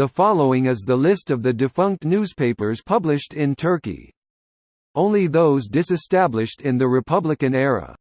The following is the list of the defunct newspapers published in Turkey. Only those disestablished in the Republican era.